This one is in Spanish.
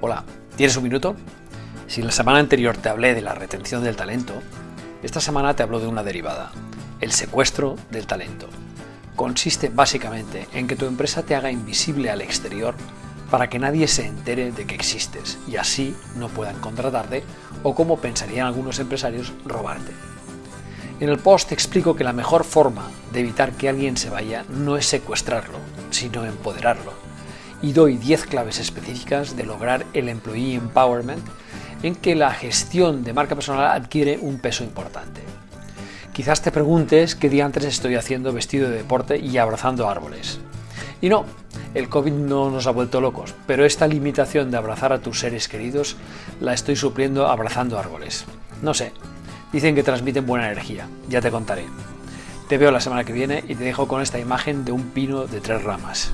Hola, ¿tienes un minuto? Si la semana anterior te hablé de la retención del talento, esta semana te hablo de una derivada, el secuestro del talento. Consiste básicamente en que tu empresa te haga invisible al exterior para que nadie se entere de que existes y así no puedan contratarte o como pensarían algunos empresarios, robarte. En el post explico que la mejor forma de evitar que alguien se vaya no es secuestrarlo, sino empoderarlo y doy 10 claves específicas de lograr el Employee Empowerment en que la gestión de marca personal adquiere un peso importante. Quizás te preguntes qué día antes estoy haciendo vestido de deporte y abrazando árboles. Y no, el COVID no nos ha vuelto locos, pero esta limitación de abrazar a tus seres queridos la estoy supliendo abrazando árboles. No sé, dicen que transmiten buena energía, ya te contaré. Te veo la semana que viene y te dejo con esta imagen de un pino de tres ramas.